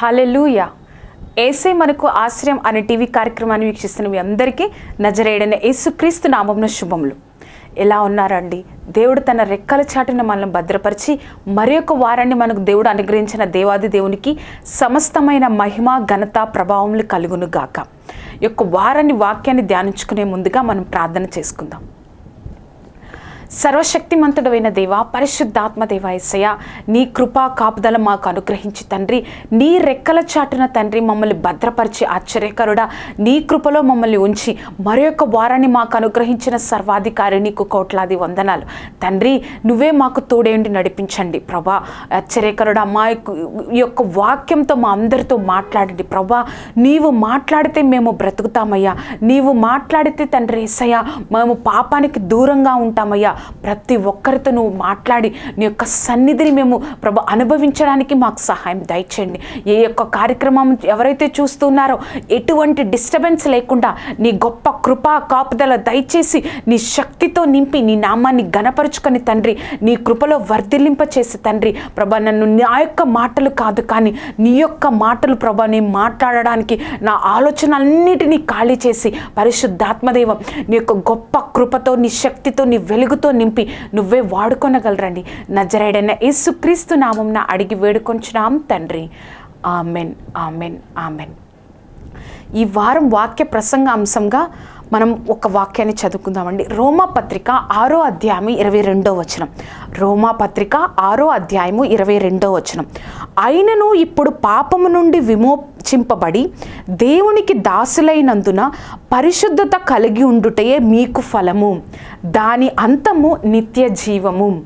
Hallelujah ఏసే మనకు ఆశ్రయం అనే టీవీ కార్యక్రమాన్ని వీక్షిస్తున్న మీ అందరికీ నజరేడైన యేసుక్రీస్తు నామంన శుభములు. ఎలా ఉన్నారండి? దేవుడు తన రెక్కల చాటున మనల్ని భద్రపరిచి మరి ఒక వారాన్ని మనకు దేవుడు అనుగ్రహించిన దేవాది దేవునికి సమస్తమైన మహిమ ఘనత ప్రభావములు కలుగును గాక ఈ యొక్క వారాన్ని వాక్యాన్ని ధ్యానించుకునే ముందుగా మనం ప్రార్థన చేసుకుందాం. సర్వశక్తిమంతుడైన దేవ పరిశుద్ధాత్మ దేవ నీ కృపా కాపుదల మాకు అనుగ్రహించి తండ్రి. నీ రెక్కల చాటున తండ్రి మమ్మల్ని భద్రపరిచి ఆశ్చర్యకరుడా. నీ కృపలో మమ్మల్ని ఉంచి మరి యొక్క వారాన్ని మాకు అనుగ్రహించిన సర్వాధికారి నీకు కోట్లాది వందనాలు. తండ్రి నువ్వే మాకు తోడేండి నడిపించండి ప్రభా. ఆశ్చర్యకరుడా మా యొక్క- ఈ యొక్క వాక్యంతో మా అందరితో మాట్లాడండి ప్రభా. నీవు మాట్లాడితే మేము బ్రతుకుతామయ్యా. నీవు మాట్లాడితే తండ్రి ఏసయ్యా మేము పాపానికి దూరంగా ఉంటామయ్యా. ప్రతి ఒక్కరితో నువ్వు మాట్లాడి నీ యొక్క సన్నిధిని మేము ప్రభు అనుభవించడానికి మాకు సహాయం దయచేయండి. ఏ యొక్క కార్యక్రమం ఎవరైతే చూస్తున్నారో ఎటువంటి డిస్టర్బెన్స్ లేకుండా నీ గొప్ప కృపా కాపుదల దయచేసి నీ శక్తితో నింపి నీ నామాన్ని గనపరుచుకొని తండ్రి నీ కృపలో వర్ధిల్లింప చేసి తండ్రి ప్రభా నన్ను నా యొక్క మాటలు కాదు కానీ నీ యొక్క మాటలు ప్రభా నేను మాట్లాడడానికి నా ఆలోచనలన్నిటినీ ఖాళీ చేసి పరిశుద్ధాత్మదేవం నీ యొక్క గొప్ప కృపతో నీ శక్తితో నీ వెలుగుతో నింపి నువ్వే వాడుకొనగలరండి. నజరేడైన యేసుక్రీస్తు నామంన అడిగి వేడుకొంచున్నాం తండ్రి. Amen amen amen. ఈ వారం వాక్య ప్రసంగ అంశంగా మనం ఒక వాక్యాన్ని చదువుకుందామండి. రోమా పత్రిక ఆరో అధ్యాయము ఇరవై రెండో వచనం. రోమా పత్రిక ఆరో అధ్యాయము ఇరవై రెండో వచనం. అయినను ఇప్పుడు పాపము నుండి విమోచింపబడి దేవునికి దాసులైనందున పరిశుద్ధత కలిగి ఉండుటయే మీకు ఫలము. దాని అంతము నిత్య జీవము.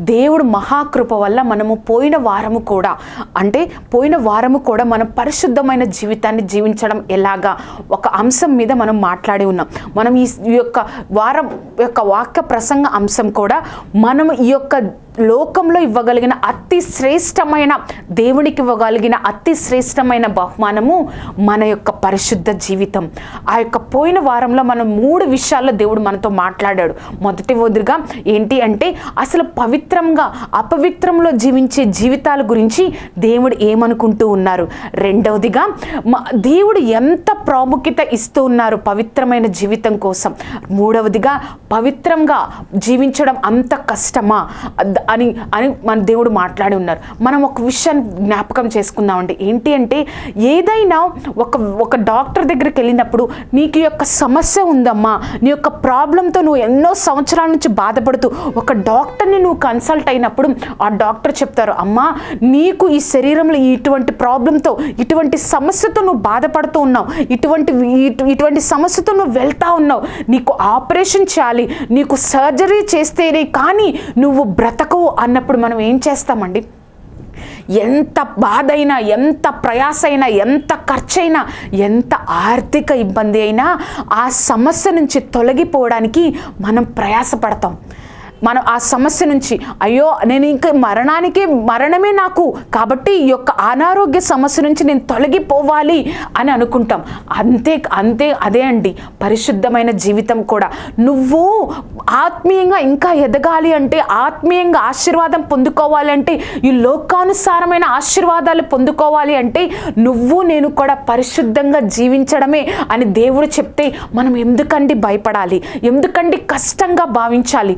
దేవుడు మహాకృప వల్ల మనము పోయిన వారము కూడా అంటే పోయిన వారము కూడా మనం పరిశుద్ధమైన జీవితాన్ని జీవించడం ఎలాగా? ఒక అంశం మీద మనం మాట్లాడి ఉన్నాం. మనం ఈ ఈ యొక్క వారం యొక్క వాక్య ప్రసంగ అంశం కూడా మనం ఈ యొక్క లోకంలో ఇవ్వగలిగిన అతి శ్రేష్టమైన దేవునికి ఇవ్వగలిగిన అతి శ్రేష్టమైన బహుమానము మన యొక్క పరిశుద్ధ జీవితం. ఆ యొక్క పోయిన వారంలో మనం మూడు విషయాల్లో దేవుడు మనతో మాట్లాడాడు. మొదటి వదిలిగా ఏంటి అంటే అసలు పవిత్రంగా అపవిత్రంలో జీవించే జీవితాల గురించి దేవుడు ఏమనుకుంటూ ఉన్నారు? రెండవదిగా మ- దేవుడు ఎంత ప్రాముఖ్యత ఇస్తూ ఉన్నారు పవిత్రమైన జీవితం కోసం? మూడవదిగా పవిత్రంగా జీవించడం అంత కష్టమా? అని అని మన దేవుడు మాట్లాడి ఉన్నారు. మనం ఒక విషయాన్ని జ్ఞాపకం చేసుకుందామండి. ఏంటి అంటే ఏదైనా ఒక ఒక డాక్టర్ దగ్గరికి వెళ్ళినప్పుడు నీకు యొక్క సమస్య ఉందమ్మా నీ యొక్క ప్రాబ్లంతో నువ్వు ఎన్నో సంవత్సరాల నుంచి బాధపడుతూ ఒక డాక్టర్ని నువ్వు కన్సల్ట్ అయినప్పుడు ఆ డాక్టర్ చెప్తారు అమ్మా నీకు ఈ శరీరంలో ఇటువంటి ప్రాబ్లంతో ఇటువంటి సమస్యతో నువ్వు బాధపడుతూ ఉన్నావు ఇటువంటి ఇటు- ఇటువంటి సమస్యతో నువ్వు వెళ్తా ఉన్నావు నీకు ఆపరేషన్ చేయాలి నీకు సర్జరీ చేస్తేనే కానీ నువ్వు బ్రతక బ్రతకవు అన్నప్పుడు మనం ఏం చేస్తామండి? ఎంత బాధ అయినా ఎంత ప్రయాస అయినా ఎంత ఖర్చైనా ఎంత ఆర్థిక ఇబ్బంది అయినా ఆ సమస్య నుంచి తొలగిపోవడానికి మనం ప్రయాసపడతాం. మనం ఆ సమస్య నుంచి అయ్యో నేను ఇంకా మరణానికి మరణమే నాకు. కాబట్టి ఈ యొక్క అనారోగ్య సమస్య నుంచి నేను తొలగిపోవాలి అని అనుకుంటాం. అంతే అంతే అదే అండి. పరిశుద్ధమైన జీవితం కూడా. నువ్వు ఆత్మీయంగా ఇంకా ఎదగాలి అంటే ఆత్మీయంగా ఆశీర్వాదం పొందుకోవాలంటే ఈ లోకానుసారమైన ఆశీర్వాదాలు పొందుకోవాలి అంటే నువ్వు నేను కూడా పరిశుద్ధంగా జీవించడమే అని దేవుడు చెప్తే మనం ఎందుకండి భయపడాలి? ఎందుకండి కష్టంగా భావించాలి?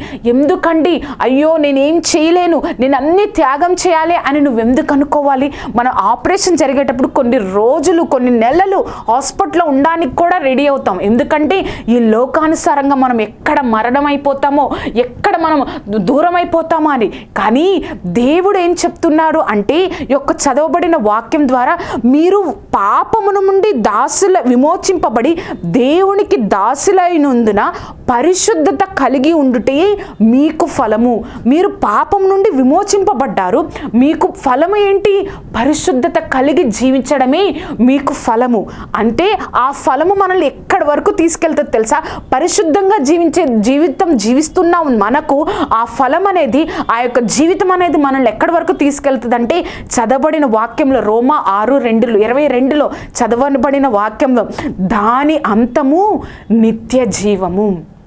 ఎందుకండి? అయ్యో నేనేం చేయలేను. నేను అన్ని త్యాగం చేయాలి అని నువ్వు ఎందుకు అనుకోవాలి? మన ఆపరేషన్ జరిగేటప్పుడు కొన్ని రోజులు కొన్ని నెలలు హాస్పిటల్లో ఉండడానికి కూడా రెడీ అవుతాం. ఎందుకంటే ఈ లోకానుసారంగా మనం ఎక్కడ మరణం అయిపోతామో ఎక్కడ మనం దూరం అయిపోతామో అని. కానీ దేవుడు ఏం చెప్తున్నాడు అంటే యొక్క చదవబడిన వాక్యం ద్వారా మీరు పాపమును నుండి దాసుల విమోచింపబడి దేవునికి దాసులైనందున పరిశుద్ధత కలిగి ఉండుటే మీకు ఫలము. మీరు పాపం నుండి విమోచింపబడ్డారు. మీకు ఫలము ఏంటి? పరిశుద్ధత కలిగి జీవించడమే మీకు ఫలము. అంటే ఆ ఫలము మనల్ని ఎక్కడి వరకు తీసుకెళ్తుంది తెలుసా? పరిశుద్ధంగా జీవించే జీవితం జీవిస్తున్న మనకు. ఆ ఫలం అనేది ఆ యొక్క జీవితం అనేది మనల్ని ఎక్కడి వరకు తీసుకెళ్తుంది అంటే చదవబడిన వాక్యంలో రోమా ఆరు రెండులో ఇరవై రెండులో చదవబడిన వాక్యంలో దాని అంతము నిత్య జీవము.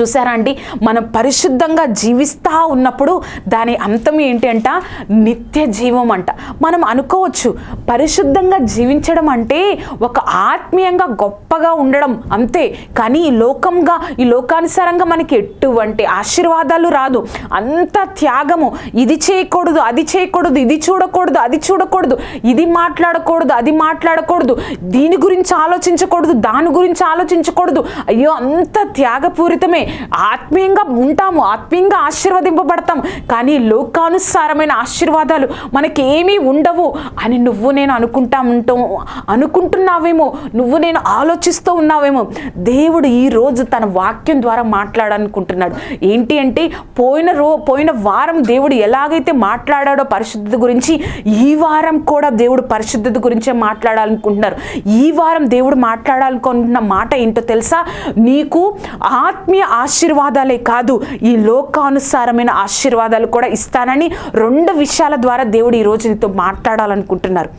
చూసారా అండి? మనం పరిశుద్ధంగా జీవిస్తూ ఉన్నప్పుడు దాని అంతం ఏంటి అంట నిత్య జీవం అంట. మనం అనుకోవచ్చు పరిశుద్ధంగా జీవించడం అంటే ఒక ఆత్మీయంగా గొప్పగా ఉండడం అంతే. కానీ ఈ లోకంగా ఈ లోకానుసారంగా మనకి ఎటువంటి ఆశీర్వాదాలు రాదు. అంత త్యాగము. ఇది చేయకూడదు అది చేయకూడదు ఇది చూడకూడదు అది చూడకూడదు ఇది మాట్లాడకూడదు అది మాట్లాడకూడదు దీని గురించి ఆలోచించకూడదు దాని గురించి ఆలోచించకూడదు. అయ్యో అంత త్యాగపూరితమే. ఆత్మీయంగా ఉంటాము ఆత్మీయంగా ఆశీర్వదింపబడతాం. కానీ లోకానుసారమైన ఆశీర్వాదాలు మనకేమీ ఉండవు అని నువ్వు నేను అనుకుంటా ఉంటాం అనుకుంటున్నావేమో నువ్వు నేను ఆలోచిస్తూ ఉన్నావేమో. దేవుడు ఈరోజు తన వాక్యం ద్వారా మాట్లాడాలనుకుంటున్నాడు. ఏంటి అంటే పోయిన రో పోయిన వారం దేవుడు ఎలాగైతే మాట్లాడాడో పరిశుద్ధత గురించి ఈ వారం కూడా దేవుడు పరిశుద్ధత గురించే మాట్లాడాలనుకుంటున్నారు. ఈ వారం దేవుడు మాట్లాడాలనుకుంటున్న మాట ఏంటో తెలుసా? నీకు ఆత్మీయ ఆశీర్వాదాలే కాదు ఈ లోకానుసారమైన ఆశీర్వాదాలు కూడా ఇస్తానని రెండు విషయాల ద్వారా దేవుడు ఈ నీతో మాట్లాడాలనుకుంటున్నారు.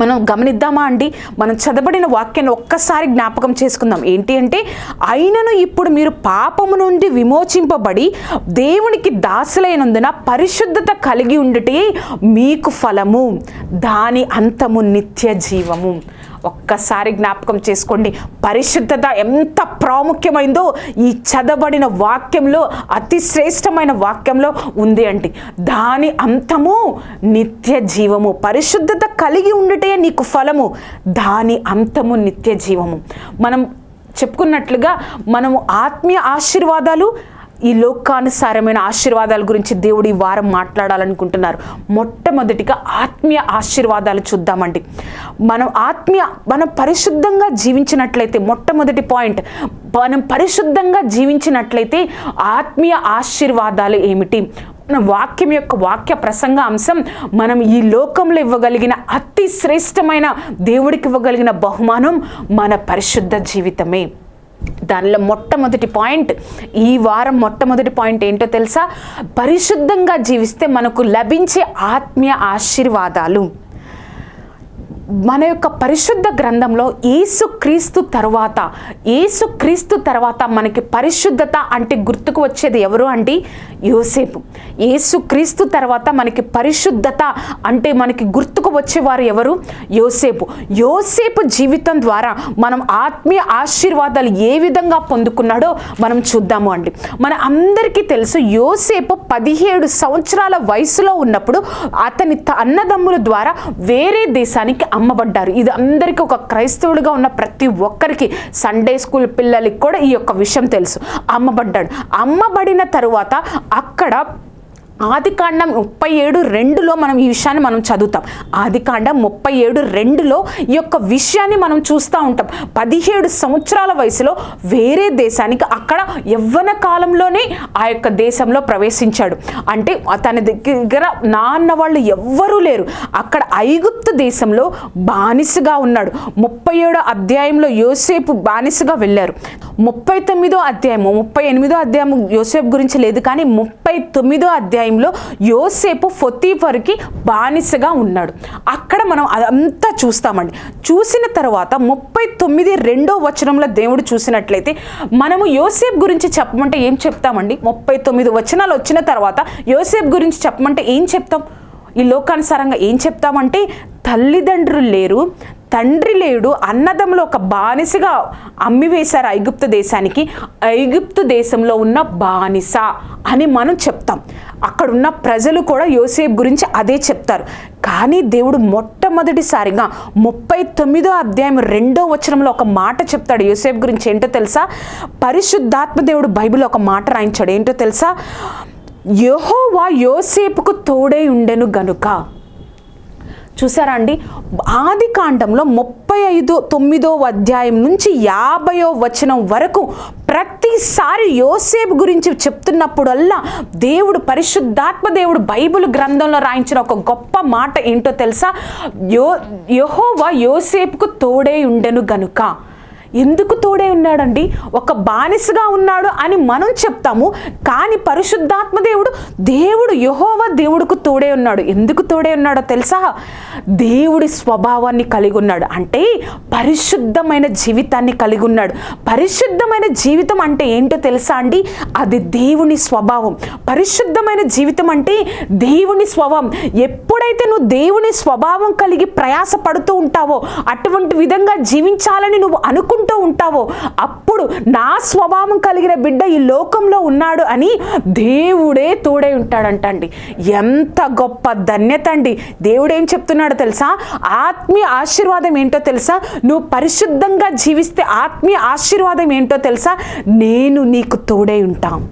మనం గమనిద్దామా అండి? మనం చదవబడిన వాక్యాన్ని ఒక్కసారి జ్ఞాపకం చేసుకుందాం. ఏంటి అంటే అయినను ఇప్పుడు మీరు పాపము నుండి విమోచింపబడి దేవునికి దాసులైనందున పరిశుద్ధత కలిగి ఉండుటే మీకు ఫలము. దాని అంతము నిత్య జీవము. ఒక్కసారి జ్ఞాపకం చేసుకోండి. పరిశుద్ధత ఎంత ప్రాముఖ్యమైందో ఈ చదబడిన వాక్యంలో అతి శ్రేష్టమైన వాక్యంలో ఉంది అండి. దాని అంతము నిత్య జీవము. పరిశుద్ధత కలిగి ఉండటే నీకు ఫలము. దాని అంతము నిత్య జీవము. మనం చెప్పుకున్నట్లుగా మనము ఆత్మీయ ఆశీర్వాదాలు ఈ లోకానుసారమైన ఆశీర్వాదాల గురించి దేవుడు ఈ వారం మాట్లాడాలనుకుంటున్నారు. మొట్టమొదటిగా ఆత్మీయ ఆశీర్వాదాలు చూద్దామండి. మనం ఆత్మీయ మనం పరిశుద్ధంగా జీవించినట్లయితే మొట్టమొదటి పాయింట్ మనం పరిశుద్ధంగా జీవించినట్లయితే ఆత్మీయ ఆశీర్వాదాలు ఏమిటి? మన వాక్యం యొక్క వాక్య ప్రసంగ అంశం మనం ఈ లోకంలో ఇవ్వగలిగిన అతి శ్రేష్టమైన దేవుడికి ఇవ్వగలిగిన బహుమానం మన పరిశుద్ధ జీవితమే. దానిలో మొట్టమొదటి పాయింట్ ఈ వారం మొట్టమొదటి పాయింట్ ఏంటో తెలుసా? పరిశుద్ధంగా జీవిస్తే మనకు లభించే ఆత్మీయ ఆశీర్వాదాలు. మన యొక్క పరిశుద్ధ గ్రంథంలో ఏసుక్రీస్తు తర్వాత ఏసుక్రీస్తు తర్వాత మనకి పరిశుద్ధత అంటే గుర్తుకు వచ్చేది ఎవరు అంటే యోసేపు. ఏసుక్రీస్తు తర్వాత మనకి పరిశుద్ధత అంటే మనకి గుర్తుకు వచ్చేవారు ఎవరు? యోసేపు. యోసేపు జీవితం ద్వారా మనం ఆత్మీయ ఆశీర్వాదాలు ఏ విధంగా పొందుకున్నాడో మనం చూద్దాము అండి. మన అందరికీ తెలుసు యోసేపు పదిహేడు సంవత్సరాల వయసులో ఉన్నప్పుడు అతని త- అన్నదమ్ముల ద్వారా వేరే దేశానికి అమ్మబడ్డారు. ఇది అందరికీ ఒక క్రైస్తవుడిగా ఉన్న ప్రతి ఒక్కరికి సండే స్కూల్ పిల్లలకి కూడా ఈ యొక్క విషయం తెలుసు. అమ్మబడ్డాడు. అమ్మబడిన తరువాత అక్కడ ఆదికాండం ముప్పై ఏడు రెండులో మనం ఈ విషయాన్ని మనం చదువుతాం. ఆదికాండం ముప్పై ఏడు రెండులో ఈ యొక్క విషయాన్ని మనం చూస్తూ ఉంటాం. పదిహేడు సంవత్సరాల వయసులో వేరే దేశానికి అక్కడ యవ్వన కాలంలోనే ఆ యొక్క దేశంలో ప్రవేశించాడు. అంటే తన దగ్గర నాన్న వాళ్ళు ఎవ్వరూ లేరు. అక్కడ ఐగుప్తు దేశంలో బానిసగా ఉన్నాడు. ముప్పై ఏడో అధ్యాయంలో యోసేపు బానిసగా వెళ్ళారు. ముప్పై తొమ్మిదో అధ్యాయము ముప్పై ఎనిమిదో అధ్యాయం యోసేపు గురించి లేదు కానీ ముప్పై తొమ్మిదో అధ్యాయం అధ్యాయంలో యోసేపు ఫొతీఫర్కి బానిసగా ఉన్నాడు. అక్కడ మనం అదంతా చూస్తామండి. చూసిన తర్వాత ముప్పై తొమ్మిది రెండో వచనంలో దేవుడు చూసినట్లయితే మనము యోసేపు గురించి చెప్పమంటే ఏం చెప్తామండి? ముప్పై తొమ్మిది వచనాలు వచ్చిన తర్వాత యోసేపు గురించి చెప్పమంటే ఏం చెప్తాం? ఈ లోకానుసారంగా ఏం చెప్తామంటే తల్లిదండ్రులు లేరు తండ్రి లేడు అన్నదమ్ములు ఒక బానిసగా అమ్మివేశారు ఐగుప్తు దేశానికి. ఐగుప్తు దేశంలో ఉన్న బానిస అని మనం చెప్తాం. అక్కడ ఉన్న ప్రజలు కూడా యోసేపు గురించి అదే చెప్తారు. కానీ దేవుడు మొట్టమొదటిసారిగా ముప్పై తొమ్మిదో అధ్యాయం రెండో వచనంలో ఒక మాట చెప్తాడు. యోసేపు గురించి ఏంటో తెలుసా? పరిశుద్ధాత్మ దేవుడు బైబిల్ ఒక మాట రాయించాడు. ఏంటో తెలుసా? యహోవా యోసేపుకు తోడై ఉండెను గనుక. చూసారా అండి? ఆది కాండంలో ముప్పై ఐదు తొమ్మిదో అధ్యాయం నుంచి యాభయో వచనం వరకు ప్రతిసారి యోసేపు గురించి చెప్తున్నప్పుడల్లా దేవుడు పరిశుద్ధాత్మ దేవుడు బైబిల్ గ్రంథంలో రాయించిన ఒక గొప్ప మాట ఏంటో తెలుసా? యో యహోవా యోసేపుకు తోడే ఉండెను గనుక. ఎందుకు తోడే ఉన్నాడండి? ఒక బానిసగా ఉన్నాడు అని మనం చెప్తాము కానీ పరిశుద్ధాత్మ దేవుడు దేవుడు యహోవ దేవుడుకు తోడే ఉన్నాడు. ఎందుకు తోడే ఉన్నాడో తెలుసా? దేవుడి స్వభావాన్ని కలిగి ఉన్నాడు. అంటే పరిశుద్ధమైన జీవితాన్ని కలిగి ఉన్నాడు. పరిశుద్ధమైన జీవితం అంటే ఏంటో తెలుసా అండి? అది దేవుని స్వభావం. పరిశుద్ధమైన జీవితం అంటే దేవుని స్వభావం. ఎప్పుడైతే నువ్వు దేవుని స్వభావం కలిగి ప్రయాసపడుతూ ఉంటావో అటువంటి విధంగా జీవించాలని నువ్వు అనుకుంటు ఉంటావో? అప్పుడు నా స్వభావం కలిగిన బిడ్డ ఈ లోకంలో ఉన్నాడు అని దేవుడే తోడై ఉంటాడంట అండి ఎంత గొప్ప ధన్యత అండి దేవుడు ఏం చెప్తున్నాడో తెలుసా? ఆత్మీయ ఆశీర్వాదం ఏంటో తెలుసా? నువ్వు పరిశుద్ధంగా జీవిస్తే ఆత్మీయ ఆశీర్వాదం ఏంటో తెలుసా? నేను నీకు తోడై ఉంటాం.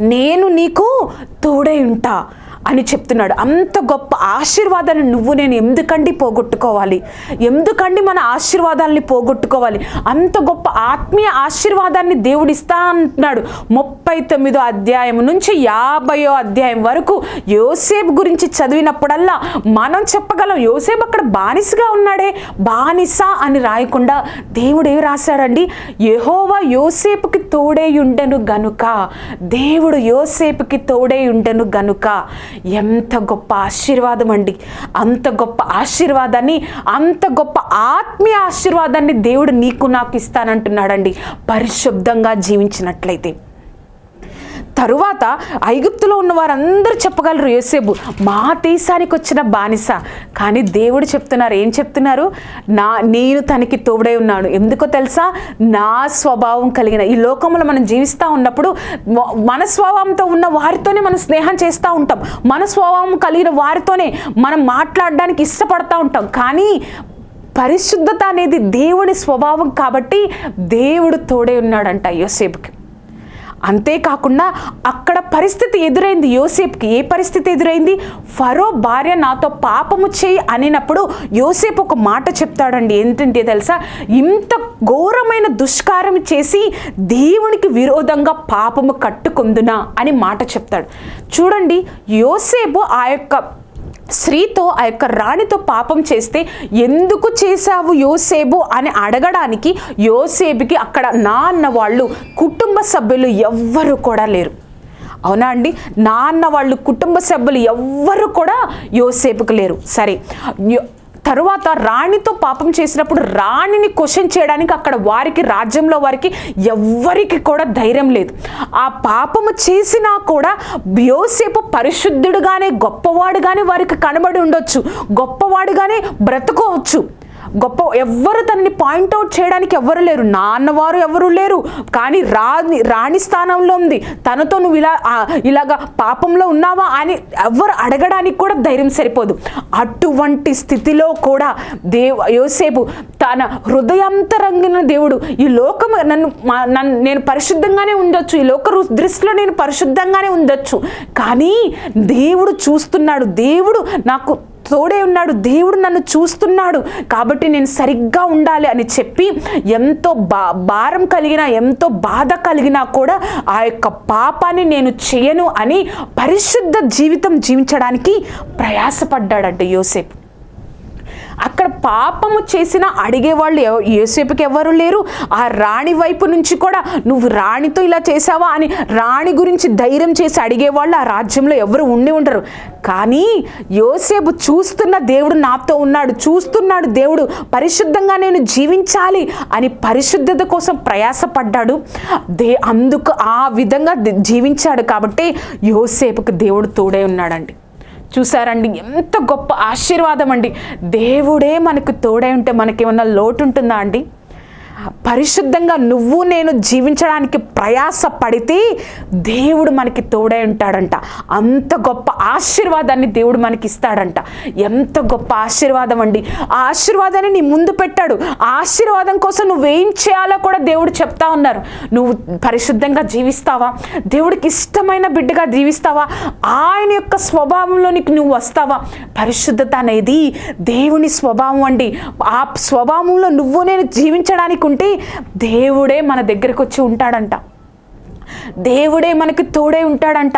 నేను నీకు తోడై ఉంటా. అని చెప్తున్నాడు. అంత గొప్ప ఆశీర్వాదాన్ని నువ్వు నేను ఎందుకండి పోగొట్టుకోవాలి? ఎందుకండి మన ఆశీర్వాదాలని పోగొట్టుకోవాలి? అంత గొప్ప ఆత్మీయ ఆశీర్వాదాన్ని దేవుడు ఇస్తా అంటున్నాడు. ముప్పై తొమ్మిదో అధ్యాయం నుంచి యాభయో అధ్యాయం వరకు యోసేపు గురించి చదివినప్పుడల్లా మనం చెప్పగలం యోసేపు అక్కడ బానిసగా ఉన్నాడే. బానిస అని రాయకుండా దేవుడు ఏమి రాశాడండి? యహోవా యోసేపుకి తోడే ఉండెను గనుక. దేవుడు యోసేపుకి తోడే ఉండెను గనుక. ఎంత గొప్ప ఆశీర్వాదం అండి. అంత గొప్ప ఆశీర్వాదాన్ని అంత గొప్ప ఆత్మీయ ఆశీర్వాదాన్ని దేవుడు నీకు నాకు ఇస్తానంటున్నాడండి. పరిశుద్ధంగా జీవించినట్లయితే. తరువాత ఐగుప్తులో ఉన్న వారందరూ చెప్పగలరు యోసేపు మా దేశానికి వచ్చిన బానిస. కానీ దేవుడు చెప్తున్నారు ఏం చెప్తున్నారు? నా నేను తనకి తోడై ఉన్నాను. ఎందుకో తెలుసా? నా స్వభావం కలిగిన ఈ లోకంలో మనం జీవిస్తూ ఉన్నప్పుడు మన స్వభావంతో ఉన్న వారితోనే మనం స్నేహం చేస్తూ ఉంటాం. మన స్వభావం కలిగిన వారితోనే మనం మాట్లాడడానికి ఇష్టపడతా ఉంటాం. కానీ పరిశుద్ధత అనేది దేవుని స్వభావం కాబట్టి దేవుడు తోడే ఉన్నాడంట యోసేపుకి. అంతేకాకుండా అక్కడ పరిస్థితి ఎదురైంది. యోసేపుకి ఏ పరిస్థితి ఎదురైంది? ఫరో భార్య నాతో పాపము చేయి అనినప్పుడు యోసేపు ఒక మాట చెప్తాడండి. ఏంటంటే తెలుసా? ఇంత ఘోరమైన దుష్కారం చేసి దేవునికి విరోధంగా పాపము కట్టుకుందునా అని మాట చెప్తాడు. చూడండి యోసేపు ఆ యొక్క స్త్రీతో ఆ యొక్క రాణితో పాపం చేస్తే ఎందుకు చేశావు యోసేబు అని అడగడానికి యోసేబుకి అక్కడ నా అన్న వాళ్ళు కుటుంబ సభ్యులు ఎవ్వరు కూడా లేరు. అవునా అండి? నాన్న వాళ్ళు కుటుంబ సభ్యులు ఎవ్వరు కూడా యోసేపుకు లేరు. సరే తరువాత రాణితో పాపం చేసినప్పుడు రాణిని క్వశ్చన్ చేయడానికి అక్కడ వారికి రాజ్యంలో వారికి ఎవ్వరికి కూడా ధైర్యం లేదు. ఆ పాపము చేసినా కూడా యోసేపు పరిశుద్ధుడుగానే గొప్పవాడుగానే వారికి కనబడి ఉండొచ్చు గొప్పవాడుగానే బ్రతుకోవచ్చు. గొప్ప ఎవ్వరు తనని పాయింట్అవుట్ చేయడానికి ఎవ్వరు లేరు. నాన్నవారు ఎవరు లేరు. కానీ రాణి రాణి స్థానంలో ఉంది. తనతో నువ్వు ఇలా ఇలాగా పాపంలో ఉన్నావా అని ఎవ్వరు అడగడానికి కూడా ధైర్యం సరిపోదు. అటువంటి స్థితిలో కూడా దేవ యోసేపు తన హృదయాంతరంగిన దేవుడు ఈ లోకం నన్ను మా- నన్ను నేను పరిశుద్ధంగానే ఉండొచ్చు. ఈ లోక రు- దృష్టిలో నేను పరిశుద్ధంగానే ఉండొచ్చు. కానీ దేవుడు చూస్తున్నాడు. దేవుడు నాకు తోడే ఉన్నాడు దేవుడు నన్ను చూస్తున్నాడు కాబట్టి నేను సరిగ్గా ఉండాలి అని చెప్పి ఎంతో బా భారం కలిగిన ఎంతో బాధ కలిగినా కూడా ఆ యొక్క పాపాన్ని నేను చేయను అని పరిశుద్ధ జీవితం జీవించడానికి ప్రయాసపడ్డాడంట యోసేపు. అక్కడ పాపము చేసిన అడిగేవాళ్ళు ఎవ- యోసేపుకి ఎవరు లేరు. ఆ రాణి వైపు నుంచి కూడా నువ్వు రాణితో ఇలా చేసావా అని రాణి గురించి ధైర్యం చేసి అడిగేవాళ్ళు ఆ రాజ్యంలో ఎవరు ఉండి ఉండరు. కానీ యోసేపు చూస్తున్న దేవుడు నాతో ఉన్నాడు. చూస్తున్నాడు దేవుడు. పరిశుద్ధంగా నేను జీవించాలి అని పరిశుద్ధత కోసం ప్రయాసపడ్డాడు. దే అందుకు ఆ విధంగా జీవించాడు కాబట్టి యోసేపుకు దేవుడు తోడే ఉన్నాడండి. చూసారండి ఎంత గొప్ప ఆశీర్వాదం అండి. దేవుడే మనకు తోడై ఉంటే మనకేమన్నా లోటు ఉంటుందా అండి? పరిశుద్ధంగా నువ్వు నేను జీవించడానికి ప్రయాస పడితే దేవుడు మనకి తోడై ఉంటాడంట. అంత గొప్ప ఆశీర్వాదాన్ని దేవుడు మనకి ఇస్తాడంట. ఎంత గొప్ప ఆశీర్వాదం అండి. ఆ ఆశీర్వాదాన్ని నీ ముందు పెట్టాడు. ఆశీర్వాదం కోసం నువ్వేం చేయాలో కూడా దేవుడు చెప్తా ఉన్నారు. నువ్వు పరిశుద్ధంగా జీవిస్తావా? దేవుడికి ఇష్టమైన బిడ్డగా జీవిస్తావా? ఆయన యొక్క స్వభావంలోనికి నువ్వు వస్తావా? పరిశుద్ధత అనేది దేవుని స్వభావం అండి. ఆ స్వభావంలో నువ్వు నేను జీవించడానికి ఉంటే దేవుడే మన దగ్గరకు వచ్చి ఉంటాడంట. దేవుడే మనకి తోడే ఉంటాడంట.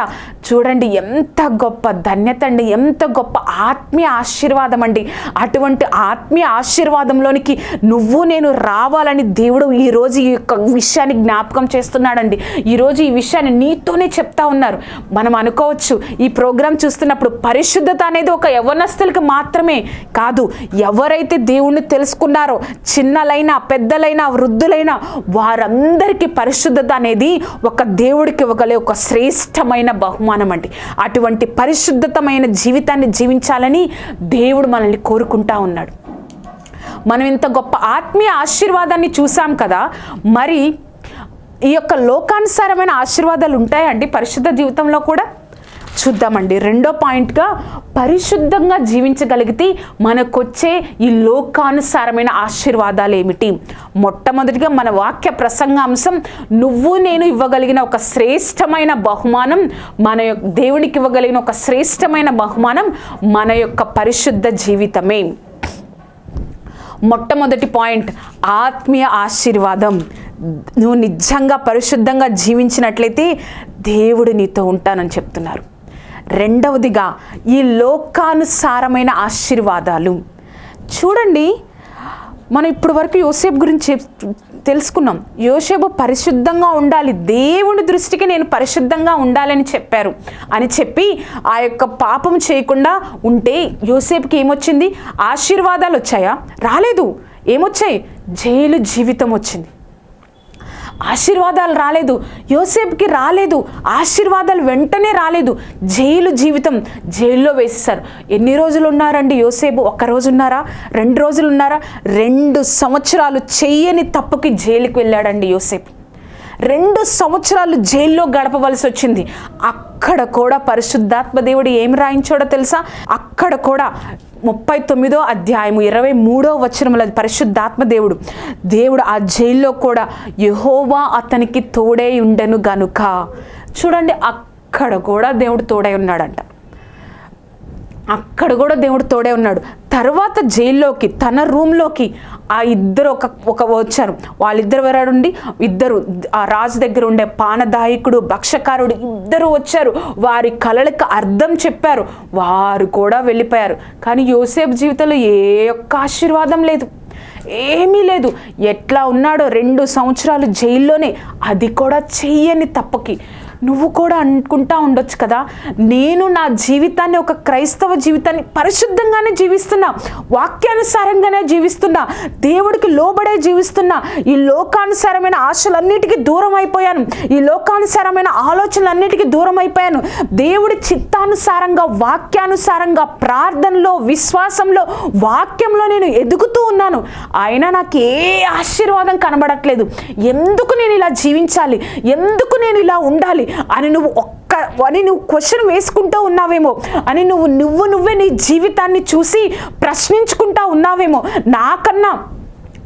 చూడండి ఎంత గొప్ప ధన్యత అండి ఎంత గొప్ప ఆత్మీయ ఆశీర్వాదం అండి. అటువంటి ఆత్మీయ ఆశీర్వాదంలోనికి నువ్వు నేను రావాలని దేవుడు ఈరోజు ఈ యొక్క విషయాన్ని జ్ఞాపకం చేస్తున్నాడండి. ఈరోజు ఈ విషయాన్ని నీతోనే చెప్తా ఉన్నారు. మనం అనుకోవచ్చు ఈ ప్రోగ్రాం చూస్తున్నప్పుడు పరిశుద్ధత అనేది ఒక యవనస్తులకి మాత్రమే కాదు. ఎవరైతే దేవుణ్ణి తెలుసుకున్నారో చిన్నలైనా పెద్దలైనా వృద్ధులైనా వారందరికీ పరిశుద్ధత అనేది ఒక దేవుడికి ఇవ్వగలే ఒక శ్రేష్టమైన బహుమానం అండి. అటువంటి పరిశుద్ధతమైన జీవితాన్ని జీవించాలని దేవుడు మనల్ని కోరుకుంటా ఉన్నాడు. మనం ఇంత గొప్ప ఆత్మీయ ఆశీర్వాదాన్ని చూసాం కదా మరి ఈ యొక్క లోకానుసారమైన ఆశీర్వాదాలు ఉంటాయండి పరిశుద్ధ జీవితంలో కూడా? చూద్దామండి. రెండో పాయింట్గా పరిశుద్ధంగా జీవించగలిగితే మనకొచ్చే ఈ లోకానుసారమైన ఆశీర్వాదాలు ఏమిటి? మొట్టమొదటిగా మన వాక్య ప్రసంగాంశం నువ్వు నేను ఇవ్వగలిగిన ఒక శ్రేష్టమైన బహుమానం మన యొక్క దేవునికి ఇవ్వగలిగిన ఒక శ్రేష్టమైన బహుమానం మన యొక్క పరిశుద్ధ జీవితమే. మొట్టమొదటి పాయింట్ ఆత్మీయ ఆశీర్వాదం. నువ్వు నిజంగా పరిశుద్ధంగా జీవించినట్లయితే దేవుడు నీతో ఉంటానని చెప్తున్నారు. రెండవదిగా ఈ లోకానుసారమైన ఆశీర్వాదాలు. చూడండి మనం ఇప్పటి వరకు యోసేపు గురించి చెప్- తెలుసుకున్నాం. యోసేపు పరిశుద్ధంగా ఉండాలి. దేవుని దృష్టికి నేను పరిశుద్ధంగా ఉండాలని చెప్పారు అని చెప్పి ఆ యొక్క పాపం చేయకుండా ఉంటే యోసేపుకి ఏమొచ్చింది? ఆశీర్వాదాలు వచ్చాయా? రాలేదు. ఏమొచ్చాయి? జైలు జీవితం వచ్చింది. ఆశీర్వాదాలు రాలేదు. యోసేపుకి రాలేదు. ఆశీర్వాదాలు వెంటనే రాలేదు. జైలు జీవితం జైల్లో వేసేసారు ఎన్ని రోజులు ఉన్నారండి యోసేపు? ఒక్క రోజు ఉన్నారా రెండు రోజులు ఉన్నారా రెండు సంవత్సరాలు చెయ్యని తప్పుకి జైలుకి వెళ్ళాడండి యోసేపు. రెండు సంవత్సరాలు జైల్లో గడపవలసి వచ్చింది. అక్కడ కూడా పరిశుద్ధాత్మ దేవుడు ఏం రాయించాడో తెలుసా? అక్కడ కూడా ముప్పై తొమ్మిదో అధ్యాయము ఇరవై మూడో వచనముల పరిశుద్ధాత్మ దేవుడు. దేవుడు ఆ జైల్లో కూడా యహోవా అతనికి తోడై ఉండెను గనుక. చూడండి అక్కడ కూడా దేవుడు తోడై ఉన్నాడంట. అక్కడ కూడా దేవుడు తోడే ఉన్నాడు. తర్వాత జైల్లోకి తన రూమ్లోకి ఆ ఇద్దరు ఒక ఒక వచ్చారు. వాళ్ళిద్దరు వరాడుండి ఇద్దరు ఆ రాజు దగ్గర ఉండే పానదాయకుడు భక్షకారుడు ఇద్దరు వచ్చారు. వారి కళలకు అర్థం చెప్పారు. వారు కూడా వెళ్ళిపోయారు. కానీ యోసేపు జీవితంలో ఏ ఒక్క ఆశీర్వాదం లేదు. ఏమీ లేదు. ఎట్లా ఉన్నాడో రెండు సంవత్సరాలు జైల్లోనే. అది కూడా చెయ్యని తప్పకి. నువ్వు కూడా అనుకుంటా ఉండొచ్చు కదా. నేను నా జీవితాన్ని ఒక క్రైస్తవ జీవితాన్ని పరిశుద్ధంగానే జీవిస్తున్నా వాక్యానుసారంగానే జీవిస్తున్నా దేవుడికి లోబడే జీవిస్తున్నా ఈ లోకానుసారమైన ఆశలన్నిటికీ దూరం అయిపోయాను ఈ లోకానుసారమైన ఆలోచనలన్నిటికీ దూరం అయిపోయాను. దేవుడి చిత్తానుసారంగా వాక్యానుసారంగా ప్రార్థనలో విశ్వాసంలో వాక్యంలో నేను ఎదుగుతూ ఉన్నాను. అయినా నాకు ఏ ఆశీర్వాదం కనబడట్లేదు. ఎందుకు నేను ఇలా జీవించాలి? ఎందుకు నేను ఇలా ఉండాలి? అని నువ్వు ఒక్క అని నువ్వు క్వశ్చన్ వేసుకుంటూ ఉన్నావేమో. అని నువ్వు నువ్వు నువ్వే నీ జీవితాన్ని చూసి ప్రశ్నించుకుంటా ఉన్నావేమో. నాకన్నా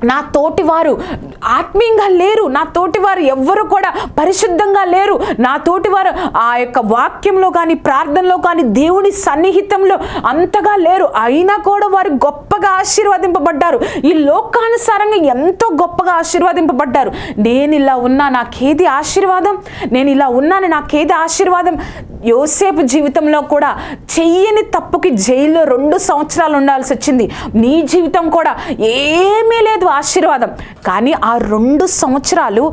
నా తోటివారు ఆత్మీయంగా లేరు. నా తోటివారు ఎవ్వరు కూడా పరిశుద్ధంగా లేరు. నా తోటివారు ఆ యొక్క వాక్యంలో కానీ ప్రార్థనలో కానీ దేవుని సన్నిహితంలో అంతగా లేరు. అయినా కూడా వారు గొప్పగా ఆశీర్వదింపబడ్డారు. ఈ లోకానుసారంగా ఎంతో గొప్పగా ఆశీర్వదింపబడ్డారు. నేను ఇలా ఉన్నా నాకేది ఆశీర్వాదం? నేను ఇలా ఉన్నాను నాకేది ఆశీర్వాదం? యోసేపు జీవితంలో కూడా చెయ్యని తప్పుకి జైల్లో రెండు సంవత్సరాలు ఉండాల్సి వచ్చింది. నీ జీవితం కూడా ఏమీ లేదు. ఆశీర్వాదం. కానీ ఆ రెండు సంవత్సరాలు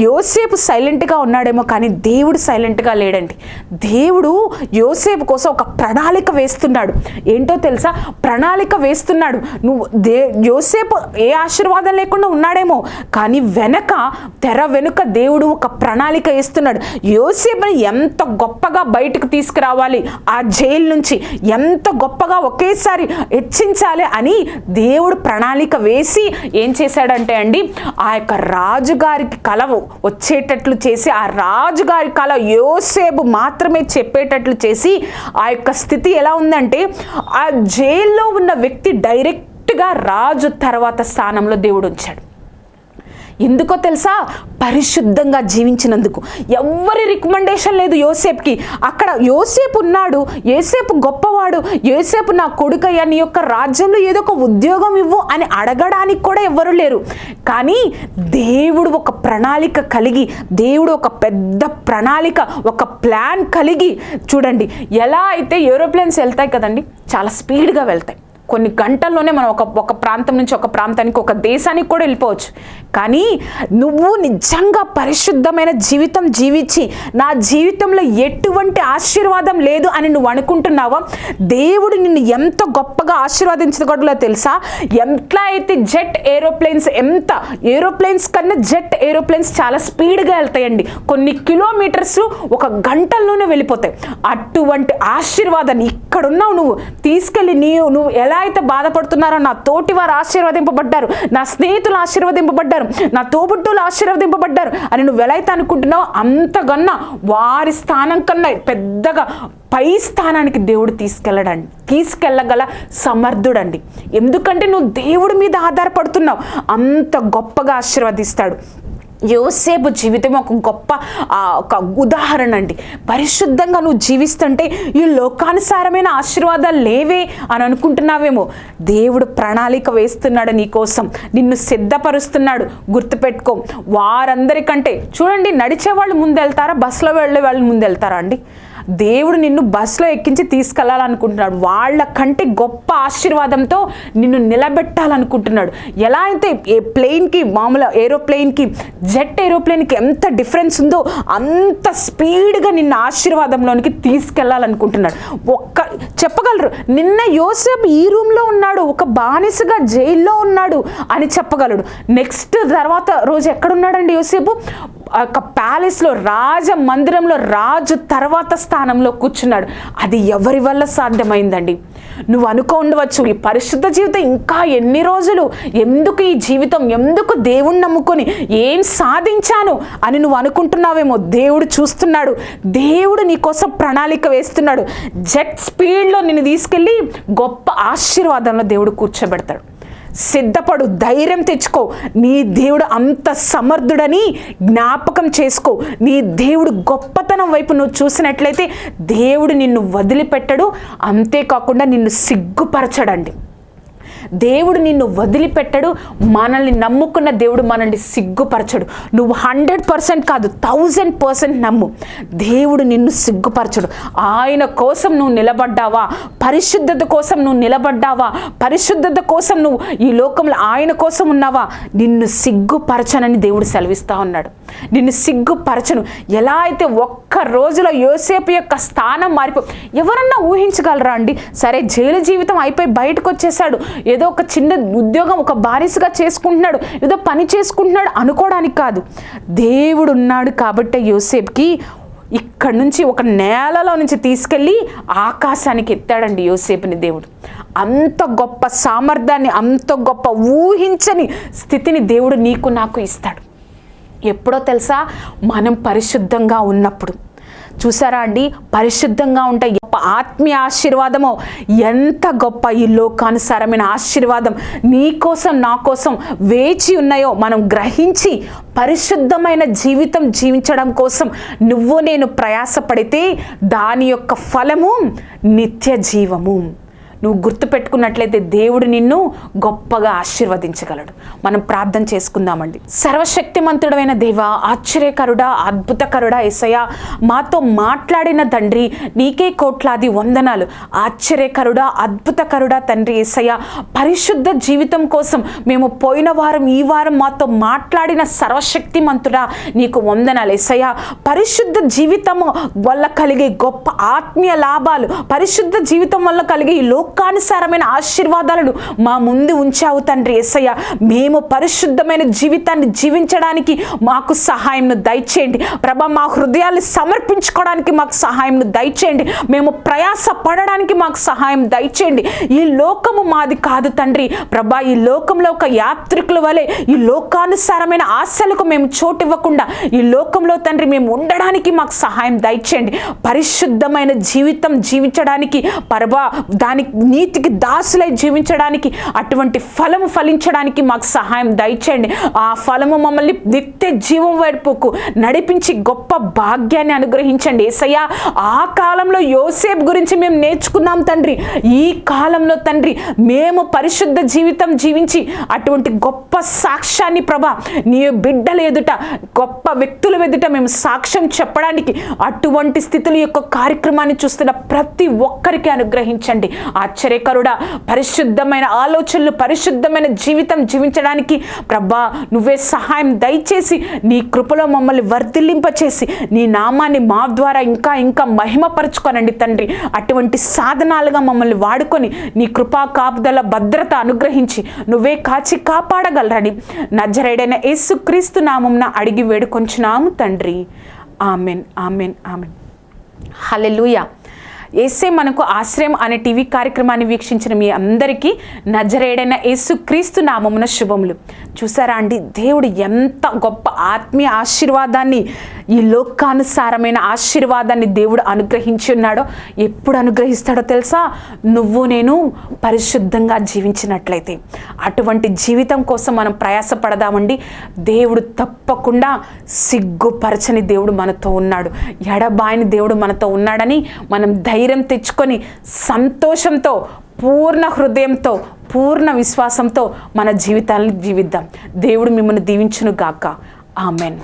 యోసేపు సైలెంట్గా ఉన్నాడేమో కానీ దేవుడు సైలెంట్గా లేడండి. దేవుడు యోసేపు కోసం ఒక ప్రణాళిక వేస్తున్నాడు. ఏంటో తెలుసా? ప్రణాళిక వేస్తున్నాడు. నువ్వు దే యోసేపు ఏ ఆశీర్వాదం లేకుండా ఉన్నాడేమో కానీ వెనక తెర వెనుక దేవుడు ఒక ప్రణాళిక వేస్తున్నాడు. యోసేపుని ఎంత గొప్పగా బయటకు తీసుకురావాలి? ఆ జైలు నుంచి ఎంత గొప్పగా ఒకేసారి హెచ్చించాలి అని దేవుడు ప్రణాళిక వేసి ఏం చేశాడంటే అండి ఆ యొక్క రాజుగారికి కలవు వచ్చేటట్లు చేసి ఆ రాజుగారి కళ యోసేపు మాత్రమే చెప్పేటట్లు చేసి ఆ యొక్క స్థితి ఎలా ఉందంటే ఆ జైల్లో ఉన్న వ్యక్తి డైరెక్ట్గా రాజు తర్వాత స్థానంలో దేవుడు ఉంచాడు. ఎందుకో తెలుసా? పరిశుద్ధంగా జీవించినందుకు. ఎవ్వరి రికమెండేషన్ లేదు యోసేపుకి. అక్కడ యోసేపు ఉన్నాడు యోసేపు గొప్పవాడు యోసేపు నా కొడుకయ్యా నీ యొక్క రాజ్యంలో ఏదో ఒక ఉద్యోగం ఇవ్వు అని అడగడానికి కూడా ఎవ్వరు లేరు. కానీ దేవుడు ఒక ప్రణాళిక కలిగి దేవుడు ఒక పెద్ద ప్రణాళిక ఒక ప్లాన్ కలిగి చూడండి. ఎలా అయితే ఏరోప్లేన్స్ వెళ్తాయి కదండి చాలా స్పీడ్గా వెళ్తాయి. కొన్ని గంటల్లోనే మనం ఒక ఒక ప్రాంతం నుంచి ఒక ప్రాంతానికి ఒక దేశానికి కూడా వెళ్ళిపోవచ్చు. కానీ నువ్వు నిజంగా పరిశుద్ధమైన జీవితం జీవించి నా జీవితంలో ఎటువంటి ఆశీర్వాదం లేదు అని నువ్వు అనుకుంటున్నావో? దేవుడు నిన్ను ఎంత గొప్పగా ఆశీర్వదించగలదో తెలుసా? ఎట్లా అయితే జెట్ ఏరోప్లేన్స్ ఎంత ఏరోప్లేన్స్ కన్నా జెట్ ఏరోప్లేన్స్ చాలా స్పీడ్గా వెళ్తాయండి. కొన్ని కిలోమీటర్స్ ఒక గంటల్లోనే వెళ్ళిపోతాయి. అటువంటి ఆశీర్వాదాన్ని ఇక్కడున్నావు నువ్వు. తీసుకెళ్ళి నీవు నువ్వు ఎలా అయితే బాధపడుతున్నారో నా తోటి వారు ఆశీర్వదింపబడ్డారు నా స్నేహితులు ఆశీర్వదింపబడ్డారు నా తోబుట్టులు ఆశీర్వదింపబడ్డారు అని నువ్వు ఎలా అయితే అనుకుంటున్నావో అంతకన్నా వారి స్థానం కన్నా పెద్దగా పై స్థానానికి దేవుడు తీసుకెళ్ళడండి తీసుకెళ్ళగల సమర్థుడండి. ఎందుకంటే నువ్వు దేవుడి మీద ఆధారపడుతున్నావు అంత గొప్పగా ఆశీర్వదిస్తాడు. యోసేపు జీవితం ఒక గొప్ప ఒక ఉదాహరణ అండి. పరిశుద్ధంగా నువ్వు జీవిస్తుంటే ఈ లోకానుసారమైన ఆశీర్వాదాలు లేవే అని అనుకుంటున్నావేమో. దేవుడు ప్రణాళిక వేస్తున్నాడు నీకోసం. నిన్ను సిద్ధపరుస్తున్నాడు. గుర్తుపెట్టుకో. వారందరికంటే చూడండి నడిచే వాళ్ళు ముందు వెళ్తారా బస్సులో వెళ్ళే వాళ్ళు ముందు వెళ్తారా అండి? దేవుడు నిన్ను బస్సులో ఎక్కించి తీసుకెళ్ళాలనుకుంటున్నాడు. వాళ్ళ కంటే గొప్ప ఆశీర్వాదంతో నిన్ను నిలబెట్టాలనుకుంటున్నాడు. ఎలా అయితే ఏ ప్లెయిన్కి మామూలు ఏరోప్లేన్కి జెట్ ఏరోప్లేన్కి ఎంత డిఫరెన్స్ ఉందో అంత స్పీడ్గా నిన్న ఆశీర్వాదంలోనికి తీసుకెళ్ళాలనుకుంటున్నాడు. ఒక్క చెప్పగలరు నిన్న యోసేపు ఈ రూమ్లో ఉన్నాడు ఒక బానిసగా జైల్లో ఉన్నాడు అని చెప్పగలడు. నెక్స్ట్ తర్వాత రోజు ఎక్కడున్నాడండి యోసేపు? యొక్క ప్యాలెస్లో రాజ మందిరంలో రాజు తర్వాత స్థానంలో కూర్చున్నాడు. అది ఎవరి వల్ల సాధ్యమైందండి? నువ్వు అనుకో ఉండవచ్చు ఈ పరిశుద్ధ జీవితం ఇంకా ఎన్ని రోజులు? ఎందుకు ఈ జీవితం? ఎందుకు దేవుణ్ణి నమ్ముకొని ఏం సాధించాను అని నువ్వు అనుకుంటున్నావేమో? దేవుడు చూస్తున్నాడు. దేవుడు నీ కోసం ప్రణాళిక వేస్తున్నాడు. జెట్ స్పీడ్లో నిన్ను తీసుకెళ్ళి గొప్ప ఆశీర్వాదంలో దేవుడు కూర్చోబెడతాడు. సిద్ధపడు ధైర్యం తెచ్చుకో. నీ దేవుడు అంత సమర్థుడని జ్ఞాపకం చేసుకో. నీ దేవుడు గొప్పతనం వైపు నువ్వు చూసినట్లయితే దేవుడు నిన్ను వదిలిపెట్టడు. అంతేకాకుండా నిన్ను సిగ్గుపరచడండి. దేవుడు నిన్ను వదిలిపెట్టడు మనల్ని నమ్ముకున్న దేవుడు మనల్ని సిగ్గుపరచడు. నువ్వు హండ్రెడ్ పర్సెంట్ కాదు థౌజండ్ పర్సెంట్ నమ్ము. దేవుడు నిన్ను సిగ్గుపరచడు. ఆయన కోసం నువ్వు నిలబడ్డావా? పరిశుద్ధత కోసం నువ్వు నిలబడ్డావా? పరిశుద్ధత కోసం నువ్వు ఈ లోకంలో ఆయన కోసం ఉన్నావా? నిన్ను సిగ్గుపరచనని దేవుడు సెలవిస్తా ఉన్నాడు. నిన్ను సిగ్గుపరచను. ఎలా అయితే ఒక్క రోజులో యోసేపు యొక్క స్థానం మారిపో ఎవరన్నా ఊహించగలరా అండి? సరే జైలు జీవితం అయిపోయి బయటకు వచ్చేసాడు ఏదో ఒక చిన్న ఉద్యోగం ఒక బానిసగా చేసుకుంటున్నాడు. ఏదో పని చేసుకుంటున్నాడు అనుకోవడానికి కాదు. దేవుడు ఉన్నాడు కాబట్టి యోసేపుకి ఇక్కడ నుంచి ఒక నేలలో నుంచి తీసుకెళ్ళి ఆకాశానికి ఎత్తాడండి యోసేపుని దేవుడు. అంత గొప్ప సామర్థ్యాన్ని అంత గొప్ప ఊహించని స్థితిని దేవుడు నీకు నాకు ఇస్తాడు. ఎప్పుడో తెలుసా? మనం పరిశుద్ధంగా ఉన్నప్పుడు. చూసారా అండి? పరిశుద్ధంగా ఉంటాయి ఆత్మీయ ఆశీర్వాదమో ఎంత గొప్ప ఈ లోకానుసారమైన ఆశీర్వాదం నీ కోసం నా కోసం వేచి ఉన్నాయో మనం గ్రహించి పరిశుద్ధమైన జీవితం జీవించడం కోసం నువ్వు నేను ప్రయాసపడితే దాని యొక్క ఫలము నిత్య జీవము నువ్వు గుర్తుపెట్టుకున్నట్లయితే దేవుడు నిన్ను గొప్పగా ఆశీర్వదించగలడు. మనం ప్రార్థన చేసుకుందామండి. సర్వశక్తిమంతుడమైన దేవ ఆశ్చర్యకరుడా అద్భుతకరుడా ఎసయ మాతో మాట్లాడిన తండ్రి నీకే కోట్లాది వందనాలు. ఆశ్చర్యకరుడా అద్భుతకరుడా తండ్రి ఎసయ పరిశుద్ధ జీవితం కోసం మేము పోయిన వారం ఈ వారం మాతో మాట్లాడిన సర్వశక్తిమంతుడా నీకు వందనాలు ఎసయ పరిశుద్ధ జీవితము వల్ల కలిగే గొప్ప ఆత్మీయ లాభాలు పరిశుద్ధ జీవితం వల్ల కలిగే ఈ లోకానుసారమైన ఆశీర్వాదాలను మా ముందు ఉంచావు తండ్రి ఎస్సయ్య మేము పరిశుద్ధమైన జీవితాన్ని జీవించడానికి మాకు సహాయంను దయచేయండి. ప్రభా మా హృదయాన్ని సమర్పించుకోవడానికి మాకు సహాయంను దయచేయండి. మేము ప్రయాస పడడానికి మాకు సహాయం దయచేయండి. ఈ లోకము మాది కాదు తండ్రి. ప్రభా ఈ లోకంలో ఒక యాత్రికుల వలె ఈ లోకానుసారమైన ఆశలకు మేము చోటు ఇవ్వకుండా ఈ లోకంలో తండ్రి మేము ఉండడానికి మాకు సహాయం దయచేయండి. పరిశుద్ధమైన జీవితం జీవించడానికి పరబా దానికి నీతికి దాసులై జీవించడానికి అటువంటి ఫలము ఫలించడానికి మాకు సహాయం దయచేయండి. ఆ ఫలము మమ్మల్ని నిత్య జీవం వైపుకు నడిపించి గొప్ప భాగ్యాన్ని అనుగ్రహించండి. ఏసయ్య ఆ కాలంలో యోసేపు గురించి మేము నేర్చుకున్నాం తండ్రి. ఈ కాలంలో తండ్రి మేము పరిశుద్ధ జీవితం జీవించి అటువంటి గొప్ప సాక్ష్యాన్ని ప్రభా నీ బిడ్డల ఎదుట గొప్ప వ్యక్తుల ఎదుట మేము సాక్ష్యం చెప్పడానికి అటువంటి స్థితుల యొక్క కార్యక్రమాన్ని చూస్తున్న ప్రతి ఒక్కరికి అనుగ్రహించండి. ఆశ్చర్యకరుడా. పరిశుద్ధమైన ఆలోచనలు పరిశుద్ధమైన జీవితం జీవించడానికి ప్రభా నువ్వే సహాయం దయచేసి నీ కృపలో మమ్మల్ని వర్ధిల్లింపచేసి నీ నామాన్ని మా ద్వారా ఇంకా ఇంకా మహిమపరచుకోనండి తండ్రి. అటువంటి సాధనాలుగా మమ్మల్ని వాడుకొని నీ కృపా కాపుదల భద్రత అనుగ్రహించి నువ్వే కాచి కాపాడగలరని నజరేడైన యేసుక్రీస్తు నామంన అడిగి వేడుకొంచున్నాము తండ్రి. Amen amen amen. హలెలుయా ఏసే మనకు ఆశ్రయం అనే టీవీ కార్యక్రమాన్ని వీక్షించిన మీ అందరికీ నజరేడైన యేసుక్రీస్తు నామమున శుభములు. చూసారా అండి? దేవుడు ఎంత గొప్ప ఆత్మీయ ఆశీర్వాదాన్ని ఈ లోకానుసారమైన ఆశీర్వాదాన్ని దేవుడు అనుగ్రహించి ఉన్నాడో ఎప్పుడు అనుగ్రహిస్తాడో తెలుసా? నువ్వు నేను పరిశుద్ధంగా జీవించినట్లయితే. అటువంటి జీవితం కోసం మనం ప్రయాసపడదామండి. దేవుడు తప్పకుండా సిగ్గుపరచని దేవుడు మనతో ఉన్నాడు. ఎడబాయిని దేవుడు మనతో ఉన్నాడని మనం ధైర్యం ధైర్యం తెచ్చుకొని సంతోషంతో పూర్ణ హృదయంతో పూర్ణ విశ్వాసంతో మన జీవితాలను జీవిద్దాం. దేవుడు మిమ్మల్ని దీవించును గాక ఆమెన్.